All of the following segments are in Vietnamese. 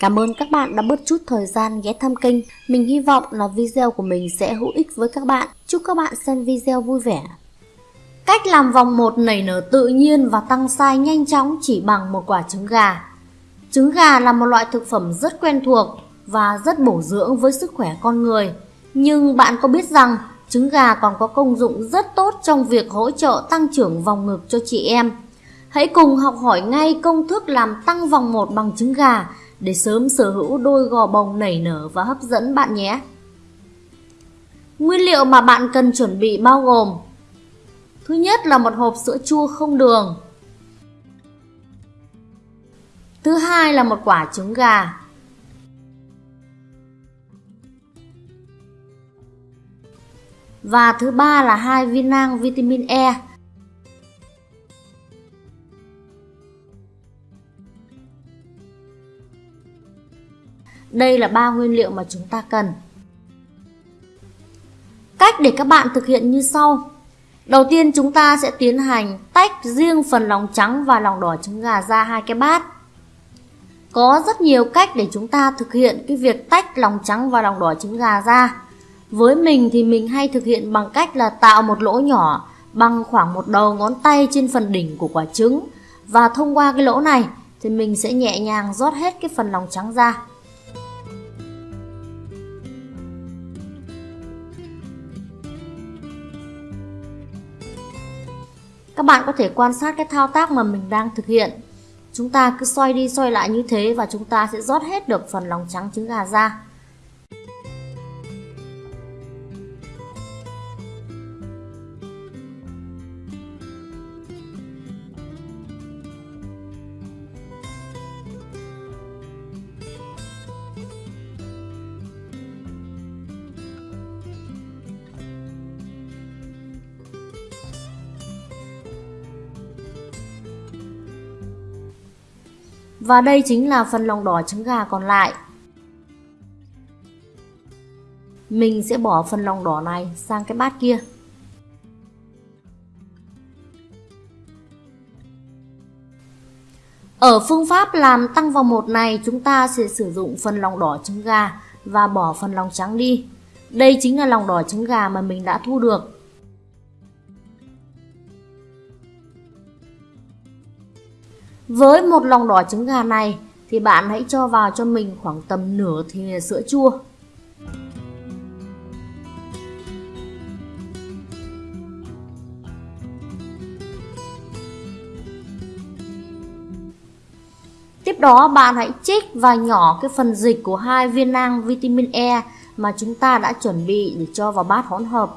Cảm ơn các bạn đã bớt chút thời gian ghé thăm kênh. Mình hy vọng là video của mình sẽ hữu ích với các bạn. Chúc các bạn xem video vui vẻ. Cách làm vòng một nảy nở tự nhiên và tăng size nhanh chóng chỉ bằng một quả trứng gà. Trứng gà là một loại thực phẩm rất quen thuộc và rất bổ dưỡng với sức khỏe con người. Nhưng bạn có biết rằng trứng gà còn có công dụng rất tốt trong việc hỗ trợ tăng trưởng vòng ngực cho chị em. Hãy cùng học hỏi ngay công thức làm tăng vòng một bằng trứng gà để sớm sở hữu đôi gò bồng nảy nở và hấp dẫn bạn nhé. Nguyên liệu mà bạn cần chuẩn bị bao gồm, Thứ nhất là một hộp sữa chua không đường. Thứ hai là một quả trứng gà. Và thứ ba là hai viên nang vitamin E. Đây là ba nguyên liệu mà chúng ta cần. Cách để các bạn thực hiện như sau. Đầu tiên, chúng ta sẽ tiến hành tách riêng phần lòng trắng và lòng đỏ trứng gà ra hai cái bát. Có rất nhiều cách để chúng ta thực hiện cái việc tách lòng trắng và lòng đỏ trứng gà ra. Với mình thì mình hay thực hiện bằng cách là tạo một lỗ nhỏ bằng khoảng một đầu ngón tay trên phần đỉnh của quả trứng và thông qua cái lỗ này thì mình sẽ nhẹ nhàng rót hết cái phần lòng trắng ra. Các bạn có thể quan sát cái thao tác mà mình đang thực hiện. Chúng ta cứ xoay đi xoay lại như thế và chúng ta sẽ rót hết được phần lòng trắng trứng gà ra. Và đây chính là phần lòng đỏ trứng gà còn lại. Mình sẽ bỏ phần lòng đỏ này sang cái bát kia. Ở phương pháp làm tăng vào một này, chúng ta sẽ sử dụng phần lòng đỏ trứng gà và bỏ phần lòng trắng đi. Đây chính là lòng đỏ trứng gà mà mình đã thu được. Với một lòng đỏ trứng gà này, thì bạn hãy cho vào cho mình khoảng tầm nửa thìa sữa chua. Tiếp đó, bạn hãy chích và nhỏ cái phần dịch của hai viên nang vitamin E mà chúng ta đã chuẩn bị để cho vào bát hỗn hợp.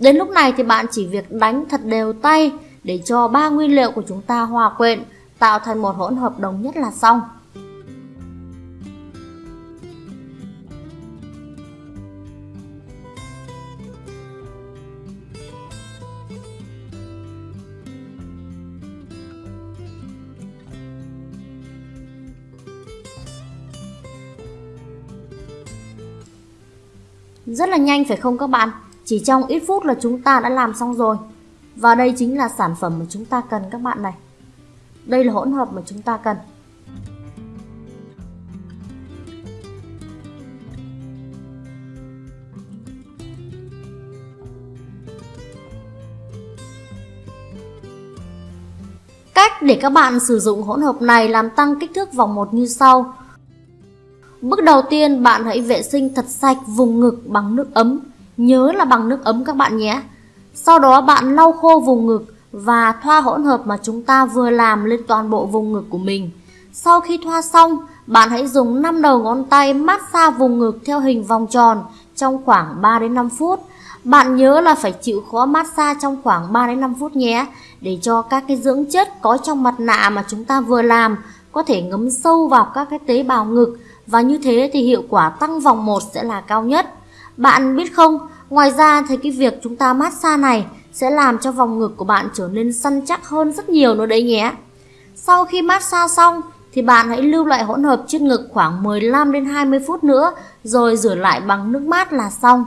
Đến lúc này thì bạn chỉ việc đánh thật đều tay để cho ba nguyên liệu của chúng ta hòa quyện, tạo thành một hỗn hợp đồng nhất là xong. Rất là nhanh phải không các bạn? Chỉ trong ít phút là chúng ta đã làm xong rồi. Và đây chính là sản phẩm mà chúng ta cần các bạn này. Đây là hỗn hợp mà chúng ta cần. Cách để các bạn sử dụng hỗn hợp này làm tăng kích thước vòng một như sau. Bước đầu tiên, bạn hãy vệ sinh thật sạch vùng ngực bằng nước ấm Nhớ là bằng nước ấm các bạn nhé. Sau đó bạn lau khô vùng ngực và thoa hỗn hợp mà chúng ta vừa làm lên toàn bộ vùng ngực của mình. Sau khi thoa xong, bạn hãy dùng 5 đầu ngón tay massage vùng ngực theo hình vòng tròn trong khoảng 3 đến 5 phút. Bạn nhớ là phải chịu khó massage trong khoảng 3 đến 5 phút nhé, để cho các cái dưỡng chất có trong mặt nạ mà chúng ta vừa làm có thể ngấm sâu vào các cái tế bào ngực và như thế thì hiệu quả tăng vòng một sẽ là cao nhất. Bạn biết không, ngoài ra thì cái việc chúng ta massage này sẽ làm cho vòng ngực của bạn trở nên săn chắc hơn rất nhiều nữa đấy nhé. Sau khi massage xong thì bạn hãy lưu lại hỗn hợp trên ngực khoảng 15 đến 20 phút nữa rồi rửa lại bằng nước mát là xong.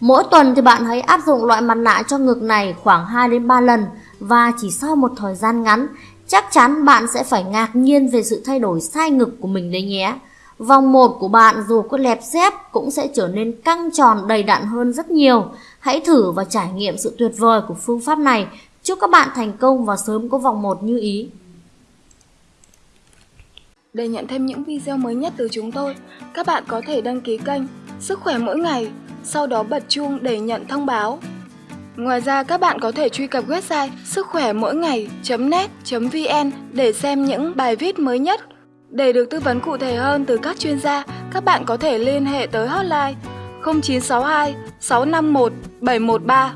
Mỗi tuần thì bạn hãy áp dụng loại mặt nạ cho ngực này khoảng 2 đến 3 lần và chỉ sau một thời gian ngắn, chắc chắn bạn sẽ phải ngạc nhiên về sự thay đổi sai ngực của mình đấy nhé. Vòng 1 của bạn dù có lẹp xếp cũng sẽ trở nên căng tròn đầy đặn hơn rất nhiều. Hãy thử và trải nghiệm sự tuyệt vời của phương pháp này. Chúc các bạn thành công và sớm có vòng 1 như ý. Để nhận thêm những video mới nhất từ chúng tôi, các bạn có thể đăng ký kênh Sức khỏe mỗi ngày, sau đó bật chuông để nhận thông báo. Ngoài ra các bạn có thể truy cập website sức khỏe mỗi ngày.net.vn để xem những bài viết mới nhất. Để được tư vấn cụ thể hơn từ các chuyên gia, các bạn có thể liên hệ tới hotline 0962 651 713